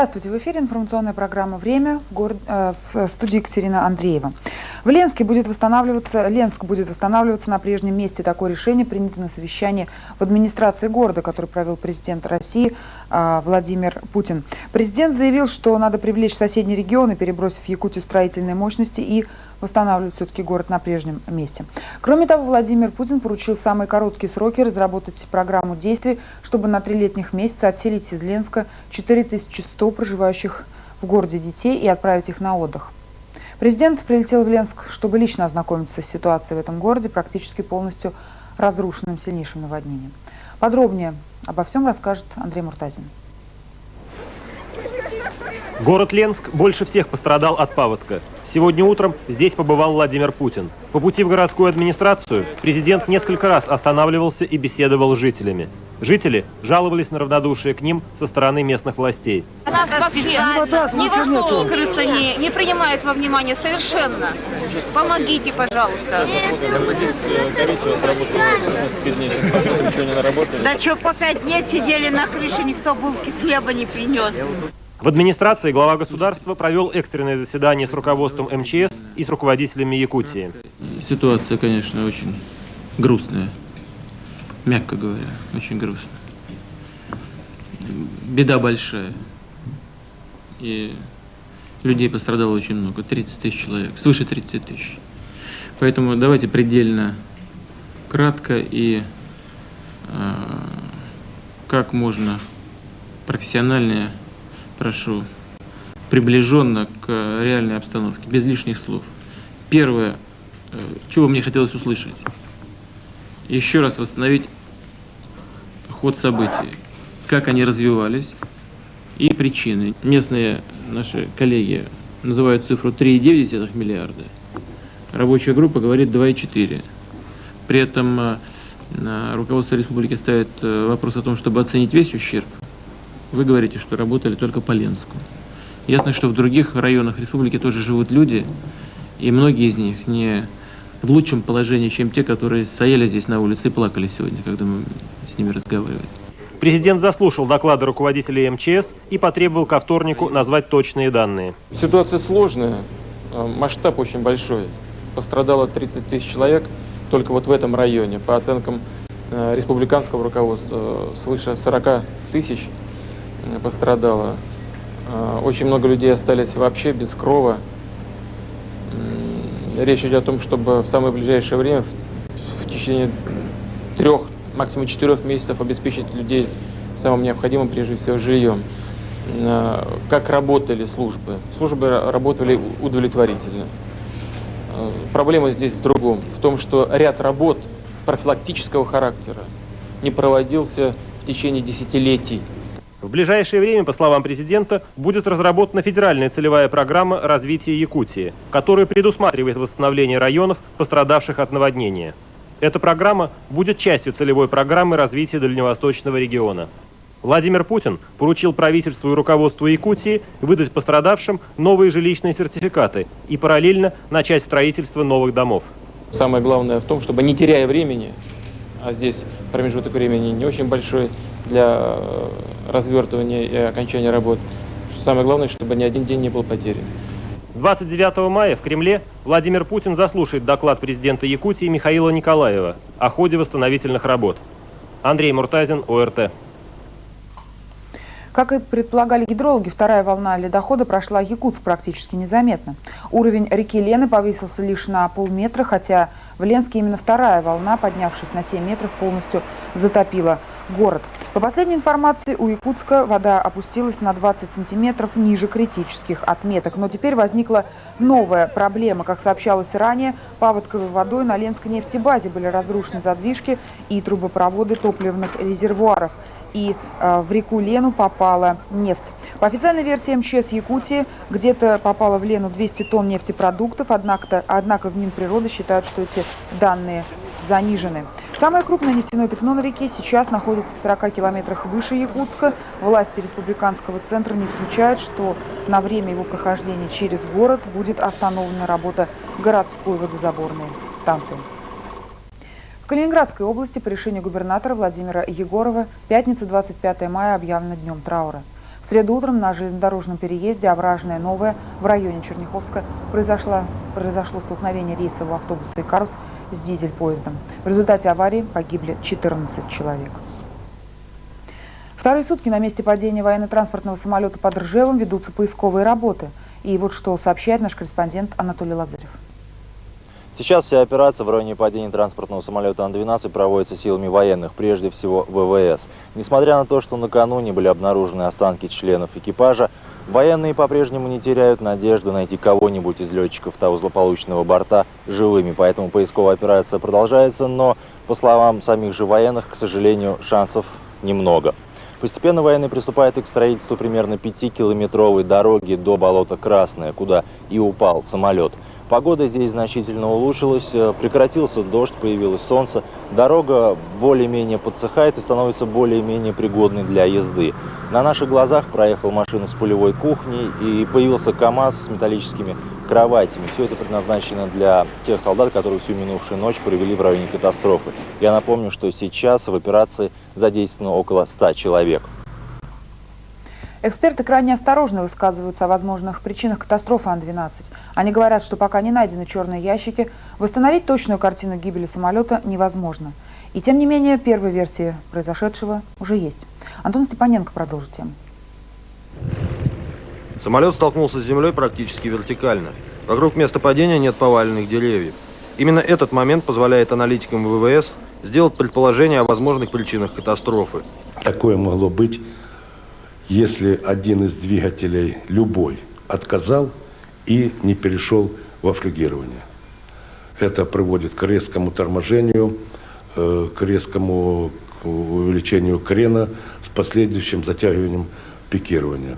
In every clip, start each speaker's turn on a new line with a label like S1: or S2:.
S1: Здравствуйте, в эфире информационная программа «Время» в, город, э, в студии Екатерина Андреева. В Ленске будет восстанавливаться, Ленск будет восстанавливаться на прежнем месте. Такое решение принято на совещании в администрации города, который провел президент России э, Владимир Путин. Президент заявил, что надо привлечь соседние регионы, перебросив Якутию строительные мощности и восстанавливать все-таки город на прежнем месте. Кроме того, Владимир Путин поручил в самые короткие сроки разработать программу действий, чтобы на три летних месяца отселить из Ленска 4100 проживающих в городе детей и отправить их на отдых. Президент прилетел в Ленск, чтобы лично ознакомиться с ситуацией в этом городе, практически полностью разрушенным сильнейшим наводнением. Подробнее обо всем расскажет Андрей Муртазин.
S2: Город Ленск больше всех пострадал от паводка. Сегодня утром здесь побывал Владимир Путин. По пути в городскую администрацию президент несколько раз останавливался и беседовал с жителями. Жители жаловались на равнодушие к ним со стороны местных властей.
S3: Нас вообще ни во что крыса не, не принимает во внимание совершенно. Помогите, пожалуйста.
S4: Да что, по пять дней сидели на крыше, никто булки хлеба не принес.
S2: В администрации глава государства провел экстренное заседание с руководством МЧС и с руководителями Якутии.
S5: Ситуация, конечно, очень грустная, мягко говоря, очень грустная. Беда большая. И людей пострадало очень много, 30 тысяч человек, свыше 30 тысяч. Поэтому давайте предельно кратко и э, как можно профессиональнее прошу, приближенно к реальной обстановке, без лишних слов. Первое, э, чего мне хотелось услышать, еще раз восстановить ход событий, как они развивались и причины. Местные наши коллеги называют цифру 3,9 миллиарда, рабочая группа говорит 2,4. При этом э, руководство республики ставит э, вопрос о том, чтобы оценить весь ущерб вы говорите, что работали только по Ленску. Ясно, что в других районах республики тоже живут люди, и многие из них не в лучшем положении, чем те, которые стояли здесь на улице и плакали сегодня, когда мы с ними разговаривали.
S2: Президент заслушал доклады руководителей МЧС и потребовал ко вторнику назвать точные данные.
S6: Ситуация сложная, а, масштаб очень большой. Пострадало 30 тысяч человек только вот в этом районе. По оценкам э, республиканского руководства э, свыше 40 тысяч пострадало. А, очень много людей остались вообще без крова. Речь идет о том, чтобы в самое ближайшее время, в течение трех, максимум четырех месяцев обеспечить людей самым необходимым, прежде всего, жильем. А, как работали службы? Службы работали удовлетворительно. Проблема здесь в другом, в том, что ряд работ профилактического характера не проводился в течение десятилетий.
S2: В ближайшее время, по словам президента, будет разработана федеральная целевая программа развития Якутии, которая предусматривает восстановление районов, пострадавших от наводнения. Эта программа будет частью целевой программы развития Дальневосточного региона. Владимир Путин поручил правительству и руководству Якутии выдать пострадавшим новые жилищные сертификаты и параллельно начать строительство новых домов.
S6: Самое главное в том, чтобы не теряя времени, а здесь промежуток времени не очень большой, для э, развертывания и окончания работ. Самое главное, чтобы ни один день не был потерян.
S2: 29 мая в Кремле Владимир Путин заслушает доклад президента Якутии Михаила Николаева о ходе восстановительных работ. Андрей Муртазин, ОРТ.
S1: Как и предполагали гидрологи, вторая волна ледохода прошла Якутск практически незаметно. Уровень реки Лены повысился лишь на полметра, хотя в Ленске именно вторая волна, поднявшись на 7 метров, полностью затопила город. По последней информации, у Якутска вода опустилась на 20 сантиметров ниже критических отметок. Но теперь возникла новая проблема. Как сообщалось ранее, паводковой водой на Ленской нефтебазе были разрушены задвижки и трубопроводы топливных резервуаров. И э, в реку Лену попала нефть. По официальной версии МЧС Якутии, где-то попало в Лену 200 тонн нефтепродуктов, однако, однако в Минприроды считают, что эти данные занижены. Самое крупное нефтяное пятно на реке сейчас находится в 40 километрах выше Якутска. Власти республиканского центра не исключают, что на время его прохождения через город будет остановлена работа городской водозаборной станции. В Калининградской области по решению губернатора Владимира Егорова пятница 25 мая объявлена днем траура. В среду утром на железнодорожном переезде Овражное Новое в районе Черняховска произошло, произошло столкновение рейсового автобуса и «Карус» с дизель-поездом. В результате аварии погибли 14 человек. Вторые сутки на месте падения военно-транспортного самолета под Ржевом ведутся поисковые работы. И вот что сообщает наш корреспондент Анатолий Лазарев.
S7: Сейчас вся операция в районе падения транспортного самолета Ан-12 проводится силами военных, прежде всего ВВС. Несмотря на то, что накануне были обнаружены останки членов экипажа, военные по-прежнему не теряют надежды найти кого-нибудь из летчиков того злополучного борта живыми. Поэтому поисковая операция продолжается, но, по словам самих же военных, к сожалению, шансов немного. Постепенно военные приступают и к строительству примерно 5-километровой дороги до болота Красное, куда и упал самолет. Погода здесь значительно улучшилась, э, прекратился дождь, появилось солнце. Дорога более-менее подсыхает и становится более-менее пригодной для езды. На наших глазах проехал машина с полевой кухней и появился КАМАЗ с металлическими кроватями. Все это предназначено для тех солдат, которые всю минувшую ночь провели в районе катастрофы. Я напомню, что сейчас в операции задействовано около 100 человек.
S1: Эксперты крайне осторожно высказываются о возможных причинах катастрофы Ан-12. Они говорят, что пока не найдены черные ящики, восстановить точную картину гибели самолета невозможно. И тем не менее, первая версия произошедшего уже есть. Антон Степаненко продолжит тему.
S8: Самолет столкнулся с землей практически вертикально. Вокруг места падения нет поваленных деревьев. Именно этот момент позволяет аналитикам ВВС сделать предположение о возможных причинах катастрофы.
S9: Такое могло быть если один из двигателей, любой, отказал и не перешел во флюгирование. Это приводит к резкому торможению, э, к резкому увеличению крена с последующим затягиванием пикирования.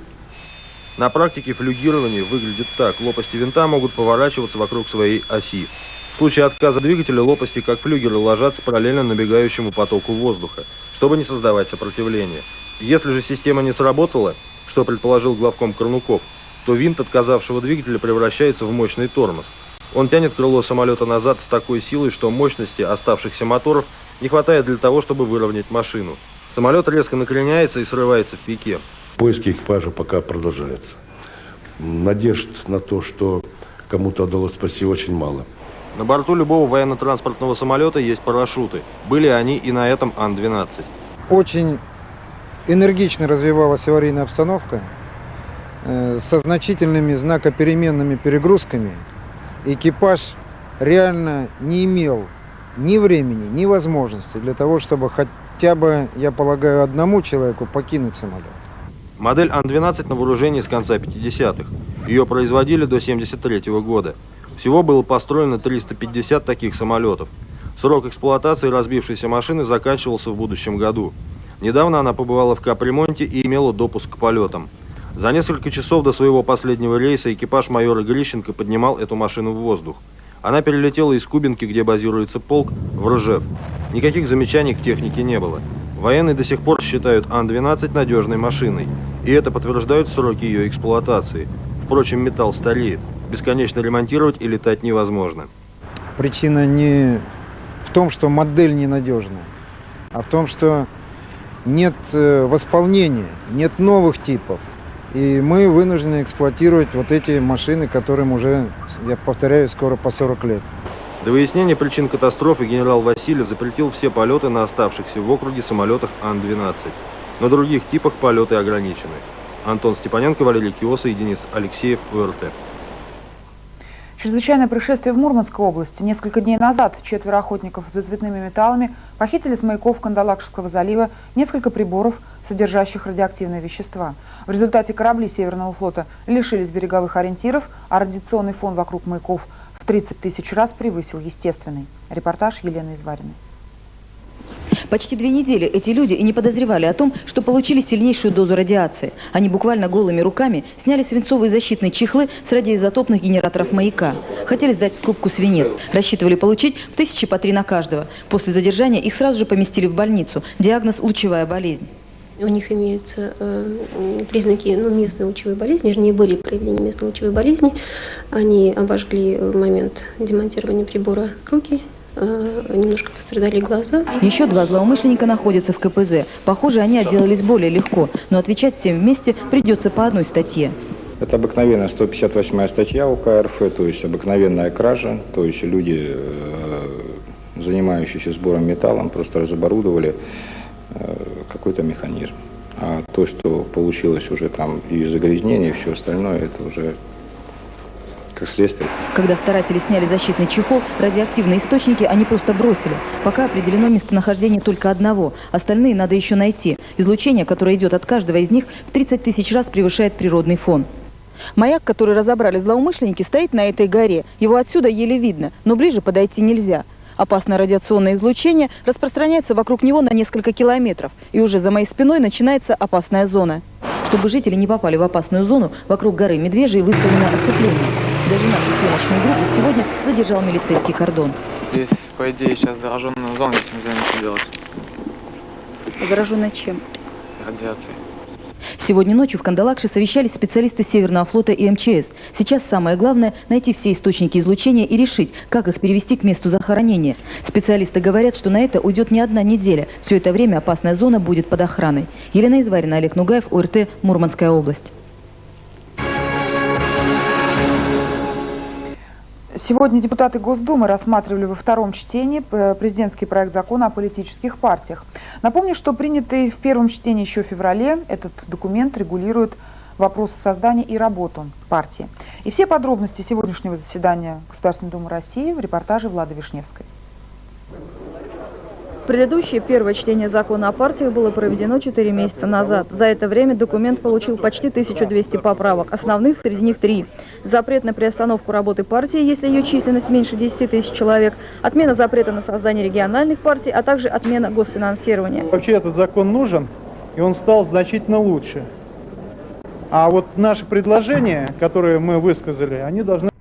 S8: На практике флюгирование выглядит так. Лопасти винта могут поворачиваться вокруг своей оси. В случае отказа двигателя лопасти, как флюгеры, ложатся параллельно набегающему потоку воздуха, чтобы не создавать сопротивление. Если же система не сработала, что предположил главком Корнуков, то винт отказавшего двигателя превращается в мощный тормоз. Он тянет крыло самолета назад с такой силой, что мощности оставшихся моторов не хватает для того, чтобы выровнять машину. Самолет резко накреняется и срывается в пике.
S9: Поиски экипажа пока продолжаются. Надежд на то, что кому-то удалось спасти, очень мало.
S8: На борту любого военно-транспортного самолета есть парашюты. Были они и на этом Ан-12.
S10: Очень энергично развивалась аварийная обстановка э, со значительными знакопеременными перегрузками. Экипаж реально не имел ни времени, ни возможности для того, чтобы хотя бы, я полагаю, одному человеку покинуть самолет.
S8: Модель Ан-12 на вооружении с конца 50-х. Ее производили до 73 -го года. Всего было построено 350 таких самолетов. Срок эксплуатации разбившейся машины заканчивался в будущем году. Недавно она побывала в капремонте и имела допуск к полетам. За несколько часов до своего последнего рейса экипаж майора Грищенко поднимал эту машину в воздух. Она перелетела из Кубинки, где базируется полк, в Ржев. Никаких замечаний к технике не было. Военные до сих пор считают Ан-12 надежной машиной, и это подтверждают сроки ее эксплуатации. Впрочем, металл стареет. Бесконечно ремонтировать и летать невозможно.
S10: Причина не в том, что модель ненадежная, а в том, что нет э, восполнения, нет новых типов. И мы вынуждены эксплуатировать вот эти машины, которым уже, я повторяю, скоро по 40 лет.
S8: До выяснения причин катастрофы генерал Васильев запретил все полеты на оставшихся в округе самолетах Ан-12. На других типах полеты ограничены. Антон Степаненко, Валерий Киоса и Денис Алексеев, УРТ.
S1: Чрезвычайное происшествие в Мурманской области. Несколько дней назад четверо охотников за цветными металлами похитили с маяков Кандалакшского залива несколько приборов, содержащих радиоактивные вещества. В результате корабли Северного флота лишились береговых ориентиров, а радиационный фон вокруг маяков в 30 тысяч раз превысил естественный. Репортаж Елены Извариной.
S11: Почти две недели эти люди и не подозревали о том, что получили сильнейшую дозу радиации. Они буквально голыми руками сняли свинцовые защитные чехлы с радиоизотопных генераторов маяка. Хотели сдать в скобку свинец. Рассчитывали получить тысячи по три на каждого. После задержания их сразу же поместили в больницу. Диагноз – лучевая болезнь.
S12: У них имеются э, признаки ну, местной лучевой болезни, вернее, были проявления местной лучевой болезни. Они обожгли в момент демонтирования прибора руки, э, немножко пострадали глаза.
S11: Еще два злоумышленника находятся в КПЗ. Похоже, они отделались более легко, но отвечать всем вместе придется по одной статье.
S13: Это обыкновенная 158 статья УК РФ, то есть обыкновенная кража, то есть люди, э, занимающиеся сбором металла, просто разоборудовали э, какой-то механизм. А то, что получилось уже там и загрязнение, и все остальное, это уже как следствие.
S11: Когда старатели сняли защитный чехол, радиоактивные источники они просто бросили. Пока определено местонахождение только одного, остальные надо еще найти. Излучение, которое идет от каждого из них, в 30 тысяч раз превышает природный фон. Маяк, который разобрали злоумышленники, стоит на этой горе. Его отсюда еле видно, но ближе подойти нельзя. Опасное радиационное излучение распространяется вокруг него на несколько километров, и уже за моей спиной начинается опасная зона. Чтобы жители не попали в опасную зону, вокруг горы Медвежьей выставлено оцепление. Даже нашу съемочную группу сегодня задержал милицейский кордон.
S14: Здесь, по идее, сейчас зараженная зона, если нельзя ничего делать.
S11: Зараженная чем?
S14: Радиацией.
S11: Сегодня ночью в Кандалакше совещались специалисты Северного флота и МЧС. Сейчас самое главное – найти все источники излучения и решить, как их перевести к месту захоронения. Специалисты говорят, что на это уйдет не одна неделя. Все это время опасная зона будет под охраной. Елена Изварина, Олег Нугаев, ОРТ, Мурманская область.
S1: Сегодня депутаты Госдумы рассматривали во втором чтении э, президентский проект закона о политических партиях. Напомню, что принятый в первом чтении еще в феврале, этот документ регулирует вопросы создания и работу партии. И все подробности сегодняшнего заседания Государственной Думы России в репортаже Влады Вишневской.
S15: Предыдущее первое чтение закона о партиях было проведено 4 месяца назад. За это время документ получил почти 1200 поправок. Основных среди них три. Запрет на приостановку работы партии, если ее численность меньше 10 тысяч человек, отмена запрета на создание региональных партий, а также отмена госфинансирования.
S16: Вообще этот закон нужен, и он стал значительно лучше. А вот наши предложения, которые мы высказали, они должны